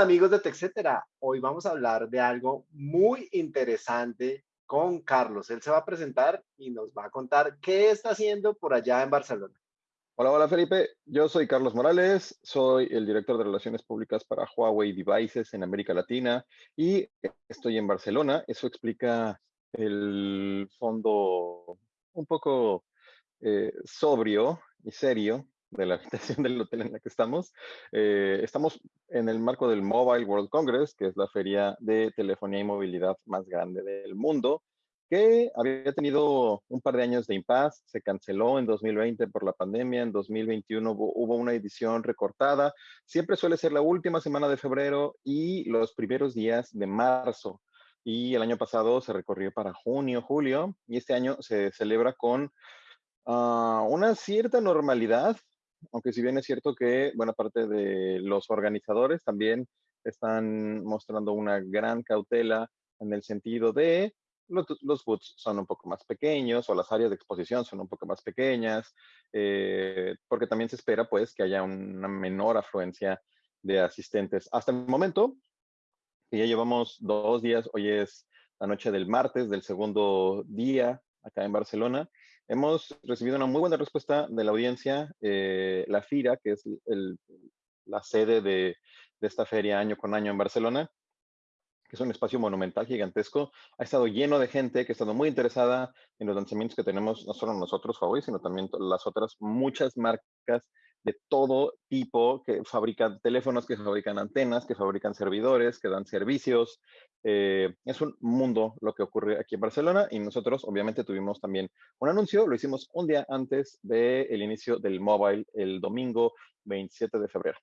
Amigos de TechCetera, hoy vamos a hablar de algo muy interesante con Carlos. Él se va a presentar y nos va a contar qué está haciendo por allá en Barcelona. Hola, hola Felipe, yo soy Carlos Morales, soy el director de Relaciones Públicas para Huawei Devices en América Latina y estoy en Barcelona. Eso explica el fondo un poco eh, sobrio y serio de la habitación del hotel en la que estamos. Eh, estamos en el marco del Mobile World Congress, que es la feria de telefonía y movilidad más grande del mundo, que había tenido un par de años de impas, se canceló en 2020 por la pandemia, en 2021 hubo, hubo una edición recortada, siempre suele ser la última semana de febrero y los primeros días de marzo. Y el año pasado se recorrió para junio, julio, y este año se celebra con uh, una cierta normalidad, aunque si bien es cierto que buena parte de los organizadores también están mostrando una gran cautela en el sentido de los, los boots son un poco más pequeños o las áreas de exposición son un poco más pequeñas, eh, porque también se espera pues que haya una menor afluencia de asistentes. Hasta el momento, ya llevamos dos días, hoy es la noche del martes del segundo día acá en Barcelona, Hemos recibido una muy buena respuesta de la audiencia. Eh, la FIRA, que es la sede de, esta feria año con año en Barcelona, que es un espacio monumental gigantesco, ha estado lleno de gente que ha estado muy interesada en los lanzamientos que tenemos, no solo nosotros, Huawei, sino también las otras muchas marcas de todo tipo que fabrican teléfonos, que fabrican antenas, que fabrican servidores, que dan servicios. Eh, es un mundo lo que ocurre aquí en Barcelona y nosotros obviamente tuvimos también un anuncio, lo hicimos un día antes del inicio del mobile, el domingo 27 de febrero.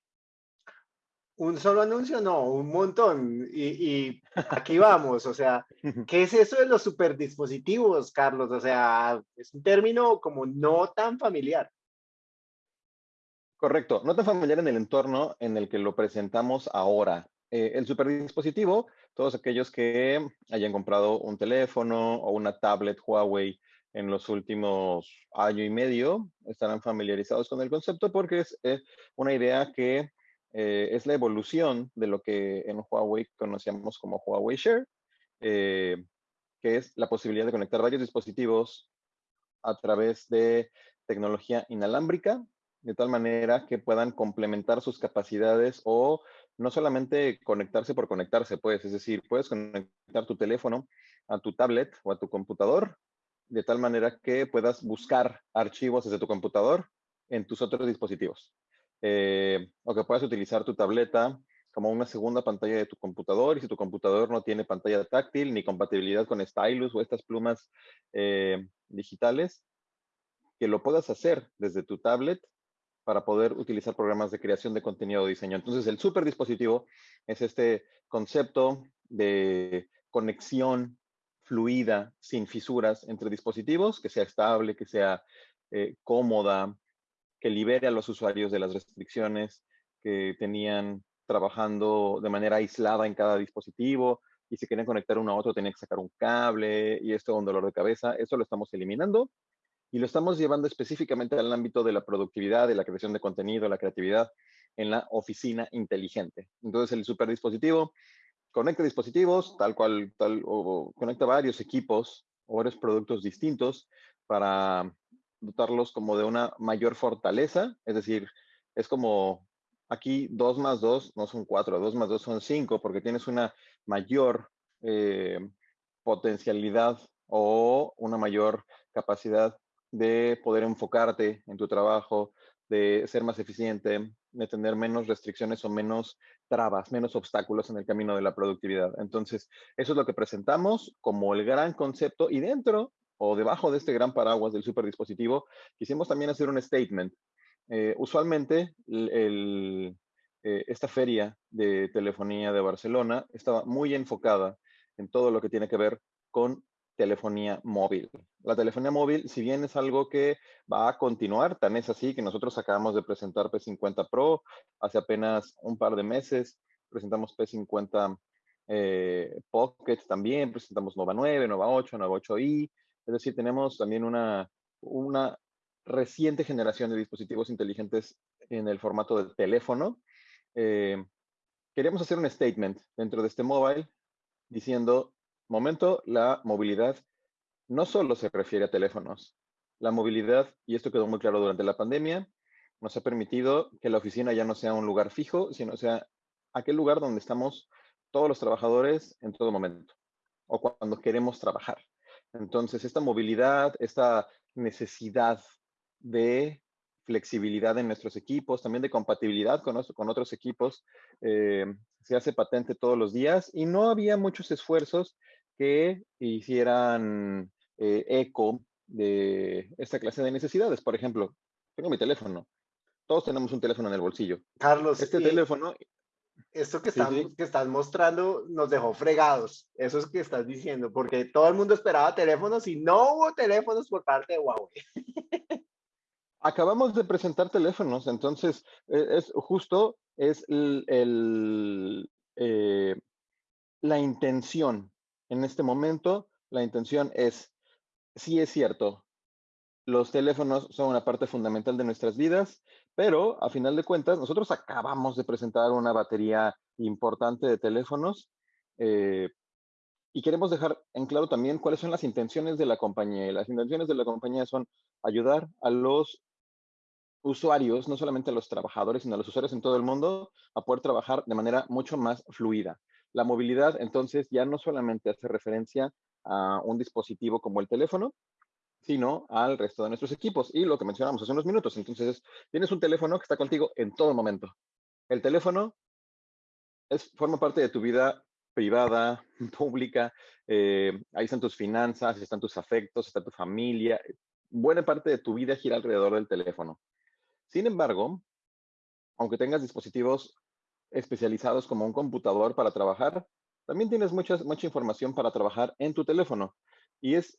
Un solo anuncio, no, un montón. Y, y aquí vamos, o sea, ¿qué es eso de los superdispositivos, Carlos? O sea, es un término como no tan familiar. Correcto, no tan familiar en el entorno en el que lo presentamos ahora. Eh, el superdispositivo, todos aquellos que hayan comprado un teléfono o una tablet Huawei en los últimos año y medio estarán familiarizados con el concepto porque es eh, una idea que eh, es la evolución de lo que en Huawei conocíamos como Huawei Share, que es la posibilidad de conectar varios dispositivos a través de tecnología inalámbrica de tal manera que puedan complementar sus capacidades o no solamente conectarse por conectarse, pues, es decir, puedes conectar tu teléfono a tu tablet o a tu computador de tal manera que puedas buscar archivos desde tu computador en tus otros dispositivos. Eh, o que puedas utilizar tu tableta como una segunda pantalla de tu computador y si tu computador no tiene pantalla táctil ni compatibilidad con stylus o estas plumas eh, digitales, que lo puedas hacer desde tu tablet para poder utilizar programas de creación de contenido o diseño. Entonces, el super dispositivo es este concepto de conexión fluida, sin fisuras entre dispositivos, que sea estable, que sea eh, cómoda, que libere a los usuarios de las restricciones que tenían trabajando de manera aislada en cada dispositivo y si querían conectar uno a otro tenían que sacar un cable y esto es un dolor de cabeza. Eso lo estamos eliminando y lo estamos llevando específicamente al ámbito de la productividad, de la creación de contenido, la creatividad en la oficina inteligente. Entonces el superdispositivo conecta dispositivos, tal cual, tal, o conecta varios equipos o varios productos distintos para dotarlos como de una mayor fortaleza, es decir, es como aquí 2 más 2 no son 4, 2 más 2 son 5, porque tienes una mayor eh, potencialidad o una mayor capacidad de poder enfocarte en tu trabajo, de ser más eficiente, de tener menos restricciones o menos trabas, menos obstáculos en el camino de la productividad. Entonces, eso es lo que presentamos como el gran concepto y dentro o debajo de este gran paraguas del superdispositivo, quisimos también hacer un statement. Eh, usualmente, eh, esta feria de telefonía de Barcelona estaba muy enfocada en todo lo que tiene que ver con telefonía móvil. La telefonía móvil, si bien es algo que va a continuar, tan es así que nosotros acabamos de presentar P50 Pro hace apenas un par de meses, presentamos P50 eh, Pocket también, presentamos Nova 9, Nova 8, Nova 8i, es decir, tenemos también una, una reciente generación de dispositivos inteligentes en el formato del teléfono. Eh, queríamos hacer un statement dentro de este mobile diciendo, momento, la movilidad no solo se refiere a teléfonos. La movilidad, y esto quedó muy claro durante la pandemia, nos ha permitido que la oficina ya no sea un lugar fijo, sino sea aquel lugar donde estamos todos los trabajadores en todo momento o cuando queremos trabajar. Entonces, esta movilidad, esta necesidad de flexibilidad en nuestros equipos, también de compatibilidad con, otros equipos, eh, se hace patente todos los días y no había muchos esfuerzos que hicieran eh, eco de esta clase de necesidades. Por ejemplo, tengo mi teléfono. Todos tenemos un teléfono en el bolsillo. Carlos, este teléfono esto que, que estás mostrando nos dejó fregados. Eso es que estás diciendo, porque todo el mundo esperaba teléfonos y no hubo teléfonos por parte de Huawei. Acabamos de presentar teléfonos, entonces e, es justo es el, eh, la intención. En este momento, la intención es, sí es cierto, los teléfonos son una parte fundamental de nuestras vidas, pero a final de cuentas, nosotros acabamos de presentar una batería importante de teléfonos eh, y queremos dejar en claro también cuáles son las intenciones de la compañía. las intenciones de la compañía son ayudar a los usuarios, no solamente a los trabajadores, sino a los usuarios en todo el mundo, a poder trabajar de manera mucho más fluida. La movilidad, entonces, ya no solamente hace referencia a un dispositivo como el teléfono, sino al resto de nuestros equipos. Y lo que mencionamos hace unos minutos, entonces tienes un teléfono que está contigo en todo momento. El teléfono es, forma parte de tu vida privada, pública, eh, ahí están tus finanzas, están tus afectos, está tu familia. Buena parte de tu vida gira alrededor del teléfono. Sin embargo, aunque tengas dispositivos especializados como un computador para trabajar, también tienes mucha información para trabajar en tu teléfono. Y es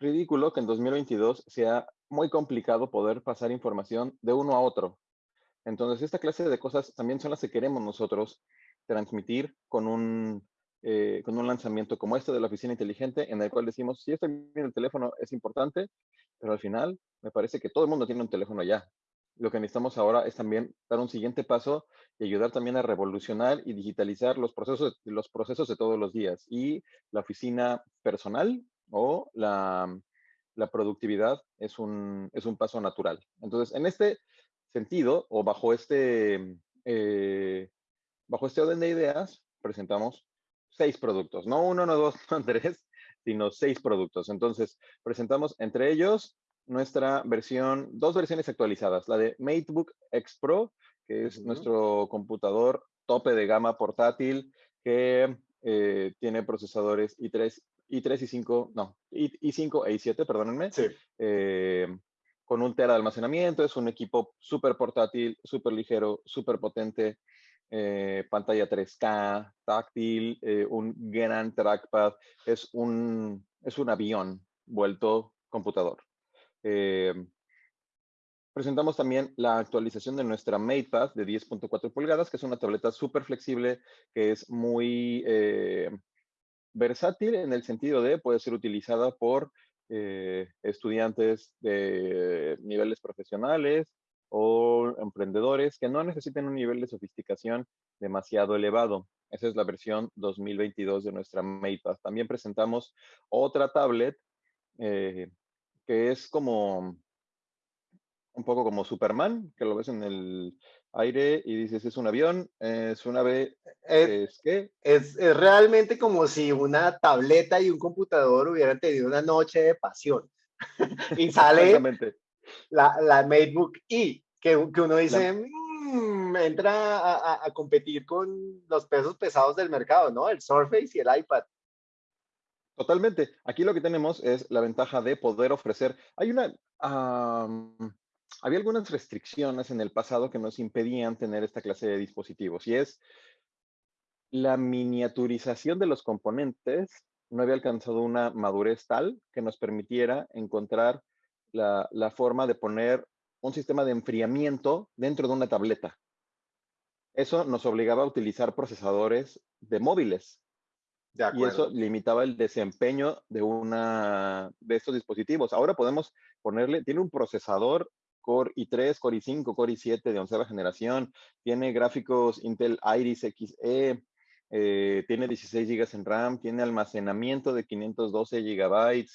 ridículo que en 2022 sea muy complicado poder pasar información de uno a otro. Entonces, esta clase de cosas también son las que queremos nosotros transmitir con un, eh, con un lanzamiento como este de la oficina inteligente, en el cual decimos, sí, está bien el teléfono, es importante, pero al final me parece que todo el mundo tiene un teléfono ya. Lo que necesitamos ahora es también dar un siguiente paso y ayudar también a revolucionar y digitalizar los procesos, los procesos de todos los días. Y la oficina personal o la, productividad es un, es un paso natural. Entonces, en este sentido, o bajo este, eh, bajo este orden de ideas, presentamos seis productos, no uno, no dos, no tres, sino seis productos. Entonces, presentamos entre ellos nuestra versión, dos versiones actualizadas, la de MateBook X Pro, que es nuestro computador tope de gama portátil que eh, tiene procesadores i3 i3 y 5, no, i5 e i7, perdónenme. Sí. Eh, con un tera de almacenamiento, es un equipo súper portátil, súper ligero, súper potente, eh, pantalla 3K, táctil, un gran trackpad, es un, es un avión vuelto computador. Presentamos también la actualización de nuestra MatePad de 10.4 pulgadas, que es una tableta súper flexible, que es muy versátil en el sentido de puede ser utilizada por eh, estudiantes de niveles profesionales o emprendedores que no necesiten un nivel de sofisticación demasiado elevado. Esa es la versión 2022 de nuestra MatePad. También presentamos otra tablet eh, que es como un poco como Superman, que lo ves en el aire y dices, es un avión, es un ave, es, ¿qué? Es, realmente como si una tableta y un computador hubieran tenido una noche de pasión. y sale la, la MateBook E, que, que uno dice, mm, entra a, a, competir con los pesos pesados del mercado, ¿no? El Surface y el iPad. Totalmente. Aquí lo que tenemos es la ventaja de poder ofrecer. Hay una, había algunas restricciones en el pasado que nos impedían tener esta clase de dispositivos y es la miniaturización de los componentes no había alcanzado una madurez tal que nos permitiera encontrar la, forma de poner un sistema de enfriamiento dentro de una tableta. Eso nos obligaba a utilizar procesadores de móviles. Y eso limitaba el desempeño de una de estos dispositivos. Ahora podemos ponerle, tiene un procesador Core i3, Core i5, Core i7 de onceava generación, tiene gráficos Intel Iris Xe, eh, tiene 16 GB en RAM, tiene almacenamiento de 512 GB.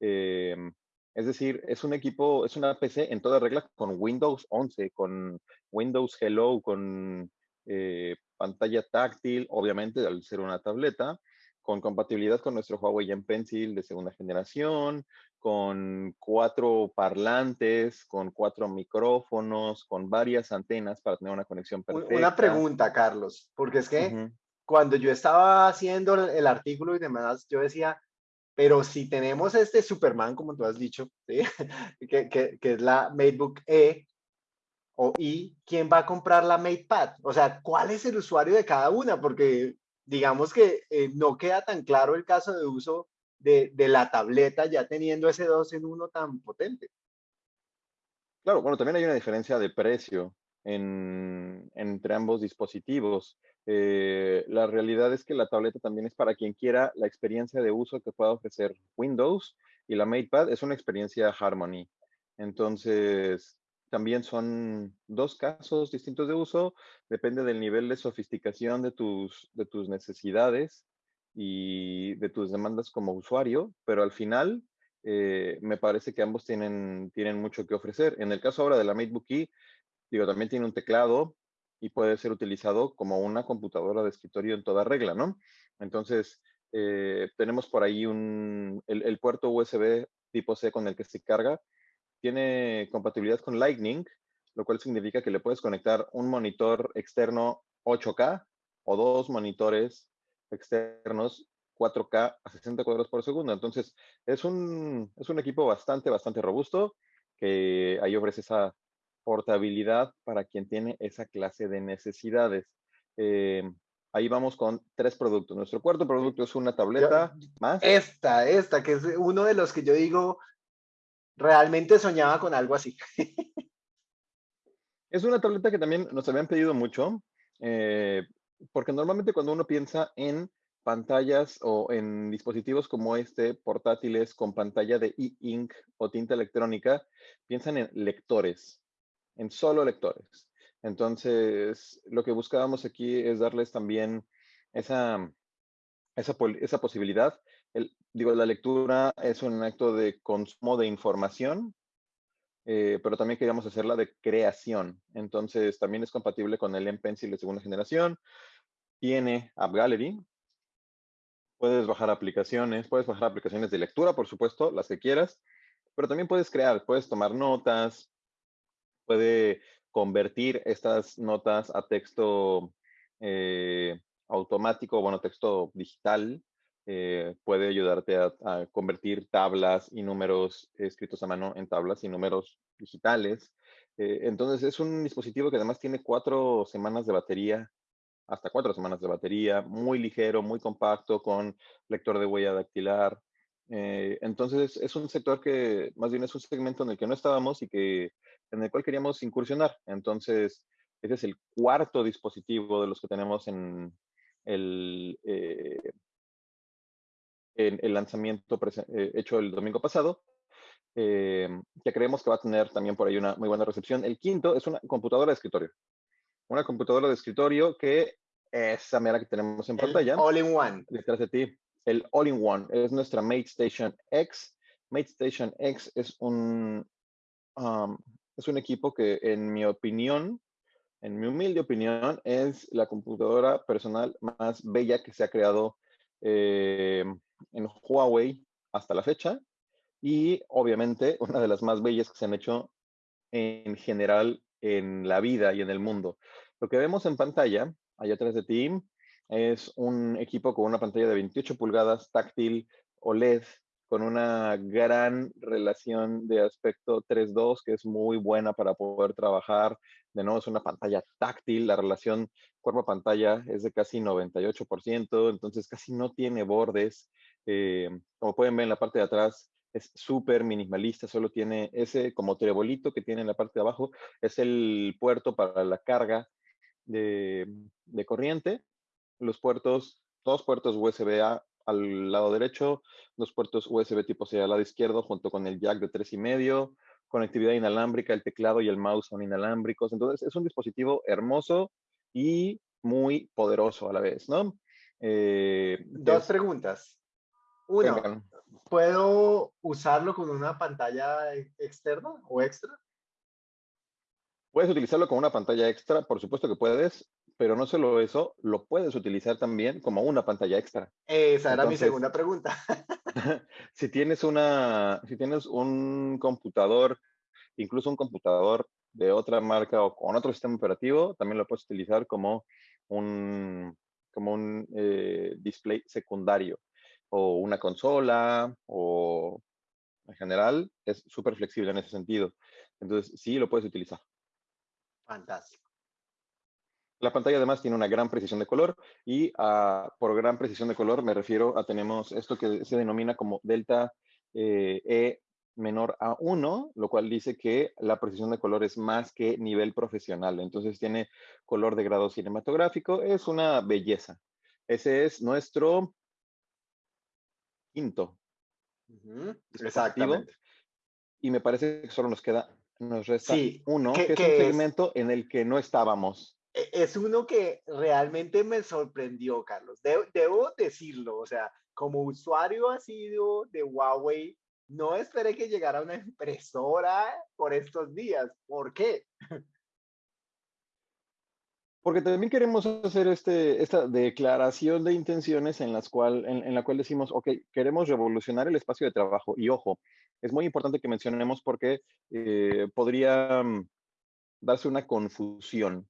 Em, es decir, es un equipo, es una PC en toda regla con Windows 11, con Windows Hello, con eh, pantalla táctil, obviamente al ser una tableta, con compatibilidad con nuestro Huawei Gen Pencil de segunda generación, con cuatro parlantes, con cuatro micrófonos, con varias antenas para tener una conexión perfecta. Una pregunta, Carlos, porque es que cuando yo estaba haciendo el artículo y demás, yo decía, pero si tenemos este Superman, como tú has dicho, que, que, que, es la MateBook E o I, ¿quién va a comprar la MatePad? O sea, ¿cuál es el usuario de cada una? Porque digamos que eh, no queda tan claro el caso de uso de, de, la tableta ya teniendo ese 2 en 1 tan potente. Claro, bueno, también hay una diferencia de precio en, entre ambos dispositivos. Eh, la realidad es que la tableta también es para quien quiera la experiencia de uso que pueda ofrecer Windows y la MatePad es una experiencia Harmony. Entonces, también son dos casos distintos de uso, depende del nivel de sofisticación de tus, de tus necesidades y de tus demandas como usuario, pero al final eh, me parece que ambos tienen, tienen mucho que ofrecer. En el caso ahora de la MateBook E, digo, también tiene un teclado y puede ser utilizado como una computadora de escritorio en toda regla, ¿no? Entonces, eh, tenemos por ahí un, el puerto USB tipo C con el que se carga, tiene compatibilidad con Lightning, lo cual significa que le puedes conectar un monitor externo 8K o dos monitores externos 4K a 60 cuadros por segundo. Entonces, es un, es un equipo bastante, bastante robusto que ahí ofrece esa portabilidad para quien tiene esa clase de necesidades. Eh, ahí vamos con tres productos. Nuestro cuarto producto es una tableta más. Esta, esta, que es uno de los que yo digo, realmente soñaba con algo así. es una tableta que también nos habían pedido mucho, eh, porque normalmente cuando uno piensa en pantallas o en dispositivos como este, portátiles con pantalla de e-ink o tinta electrónica, piensan en lectores, en solo lectores. Entonces, lo que buscábamos aquí es darles también esa, esa, esa posibilidad digo, la lectura es un acto de consumo de información, eh, pero también queríamos hacerla de creación. Entonces, también es compatible con el M-Pencil de segunda generación. Tiene App Gallery. Puedes bajar aplicaciones, puedes bajar aplicaciones de lectura, por supuesto, las que quieras, pero también puedes crear, puedes tomar notas, puede convertir estas notas a texto eh, automático, bueno, texto digital, eh, puede ayudarte a, convertir tablas y números escritos a mano en tablas y números digitales. Eh, entonces es un dispositivo que además tiene cuatro semanas de batería, hasta cuatro semanas de batería, muy ligero, muy compacto, con lector de huella dactilar. Eh, entonces es un sector que más bien es un segmento en el que no estábamos y que en el cual queríamos incursionar. Entonces ese es el cuarto dispositivo de los que tenemos en el en el lanzamiento eh, hecho el domingo pasado, eh, que creemos que va a tener también por ahí una muy buena recepción. El quinto es una computadora de escritorio. Una computadora de escritorio que es esa mera que tenemos en pantalla. All-in-One. Detrás de ti. El All-in-One es nuestra MateStation X. MateStation X es un, um, es un equipo que, en mi opinión, en mi humilde opinión, es la computadora personal más bella que se ha creado eh, en Huawei hasta la fecha y obviamente una de las más bellas que se han hecho en general en la vida y en el mundo. Lo que vemos en pantalla, allá atrás de ti, es un equipo con una pantalla de 28 pulgadas táctil OLED con una gran relación de aspecto 3.2 que es muy buena para poder trabajar. De nuevo, es una pantalla táctil, la relación cuerpo-pantalla es de casi 98%, entonces casi no tiene bordes. Eh, como pueden ver en la parte de atrás, es súper minimalista, solo tiene ese como trebolito que tiene en la parte de abajo, es el puerto para la carga de, de corriente. Los puertos, dos puertos USB-A al lado derecho, dos puertos USB tipo C al lado izquierdo junto con el jack de 3.5, conectividad inalámbrica, el teclado y el mouse son inalámbricos. Entonces, es un dispositivo hermoso y muy poderoso a la vez, ¿no? Eh, Dos preguntas. Uno, ¿puedo usarlo con una pantalla externa o extra? Puedes utilizarlo con una pantalla extra, por supuesto que puedes, pero no solo eso, lo puedes utilizar también como una pantalla extra. Esa era mi segunda pregunta. si tienes una, si tienes un computador, incluso un computador de otra marca o con otro sistema operativo, también lo puedes utilizar como un, como un eh, display secundario o una consola o en general es súper flexible en ese sentido. Entonces, sí lo puedes utilizar. Fantástico. La pantalla además tiene una gran precisión de color y ah, por gran precisión de color me refiero a tenemos esto que se denomina como delta eh, E menor a 1, lo cual dice que la precisión de color es más que nivel profesional. Entonces tiene color de grado cinematográfico, es una belleza. Ese es nuestro quinto. Exactamente. Y me parece que solo nos queda, nos resta uno, que, es un segmento en el que no estábamos. E, es uno que realmente me sorprendió, Carlos. debo decirlo, o sea, como usuario ha sido de Huawei, no esperé que llegara una impresora por estos días. ¿Por qué? Porque también queremos hacer este, esta declaración de intenciones en, la cual decimos, ok, queremos revolucionar el espacio de trabajo. Y ojo, es muy importante que mencionemos porque eh, podría mm, darse una confusión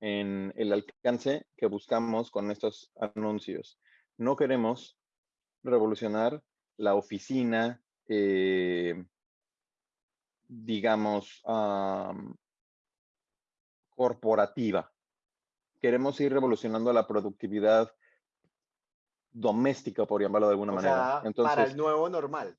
en el alcance que buscamos con estos anuncios. No queremos revolucionar la oficina, eh, digamos, corporativa queremos ir revolucionando la productividad doméstica, por llamarlo de alguna manera. para el nuevo normal.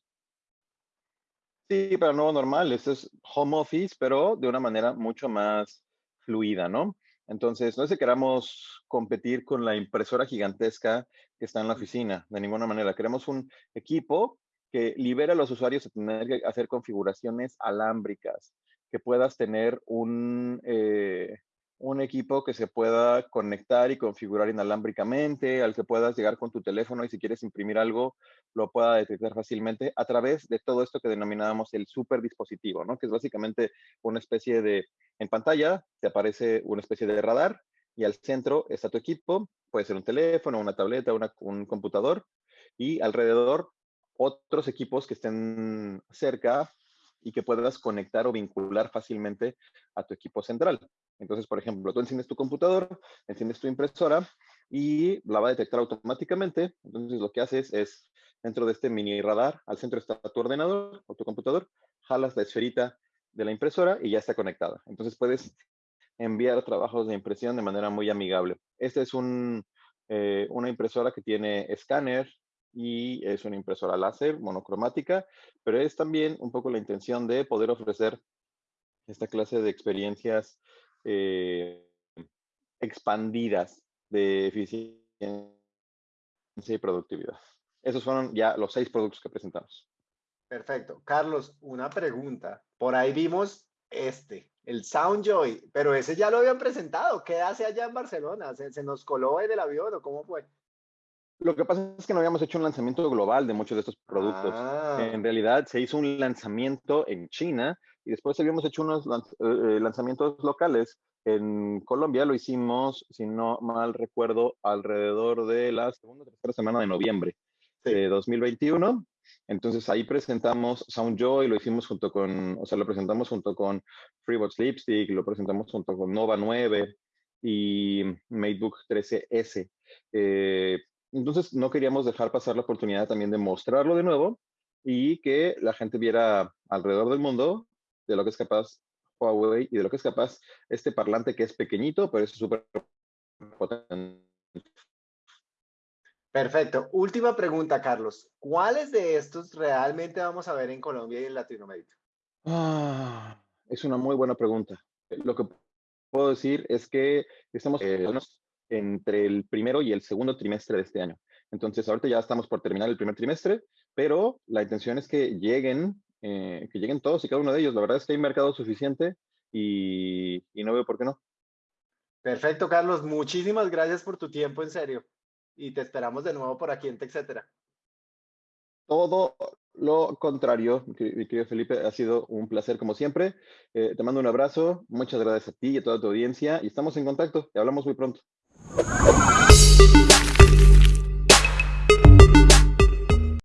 Sí, para el nuevo normal. Esto es home office, pero de una manera mucho más fluida, ¿no? Entonces, no es que queramos competir con la impresora gigantesca que está en la oficina, de ninguna manera. Queremos un equipo que libere a los usuarios de tener que hacer configuraciones alámbricas, que puedas tener un, eh, un equipo que se pueda conectar y configurar inalámbricamente, al que puedas llegar con tu teléfono y si quieres imprimir algo, lo pueda detectar fácilmente a través de todo esto que denominábamos el super dispositivo, ¿no? Que es básicamente una especie de, en pantalla te aparece una especie de radar y al centro está tu equipo, puede ser un teléfono, una tableta, un computador y alrededor otros equipos que estén cerca y que puedas conectar o vincular fácilmente a tu equipo central. Entonces, por ejemplo, tú enciendes tu computador, enciendes tu impresora y la va a detectar automáticamente. Entonces, lo que haces es, dentro de este mini radar, al centro está tu ordenador o tu computador, jalas la esferita de la impresora y ya está conectada. Entonces, puedes enviar trabajos de impresión de manera muy amigable. Esta es eh, una impresora que tiene escáner, y es una impresora láser monocromática, pero es también un poco la intención de poder ofrecer esta clase de experiencias eh, expandidas de eficiencia y productividad. Esos fueron ya los seis productos que presentamos. Perfecto. Carlos, una pregunta. Por ahí vimos este, el Soundjoy, pero ese ya lo habían presentado. ¿Qué hace allá en Barcelona? ¿Se, nos coló en el avión o cómo fue? Lo que pasa es que no habíamos hecho un lanzamiento global de muchos de estos productos. Ah. En realidad se hizo un lanzamiento en China y después habíamos hecho unos eh, eh, lanzamientos locales. En Colombia lo hicimos, si no mal recuerdo, alrededor de la segunda o tercera semana de noviembre de 2021. Entonces ahí presentamos Soundjoy, lo hicimos junto con, o sea, lo presentamos junto con Freebox Lipstick, lo presentamos junto con Nova 9 y MateBook 13S. Eh, entonces, no queríamos dejar pasar la oportunidad también de mostrarlo de nuevo y que la gente viera alrededor del mundo de lo que es capaz Huawei y de lo que es capaz este parlante que es pequeñito, pero es súper potente. Perfecto. Última pregunta, Carlos. ¿Cuáles de estos realmente vamos a ver en Colombia y en Latinoamérica? Ah, es una muy buena pregunta. Lo que puedo decir es que estamos eh, entre el primero y el segundo trimestre de este año. Entonces, ahorita ya estamos por terminar el primer trimestre, pero la intención es que lleguen eh, que lleguen todos y cada uno de ellos. La verdad es que hay mercado suficiente y, y no veo por qué no. Perfecto, Carlos. Muchísimas gracias por tu tiempo, en serio. Y te esperamos de nuevo por aquí en TechCetera. Todo lo contrario, mi querido Felipe, ha sido un placer como siempre. Eh, te mando un abrazo, muchas gracias a ti y a toda tu audiencia y estamos en contacto. Te hablamos muy pronto. あっ!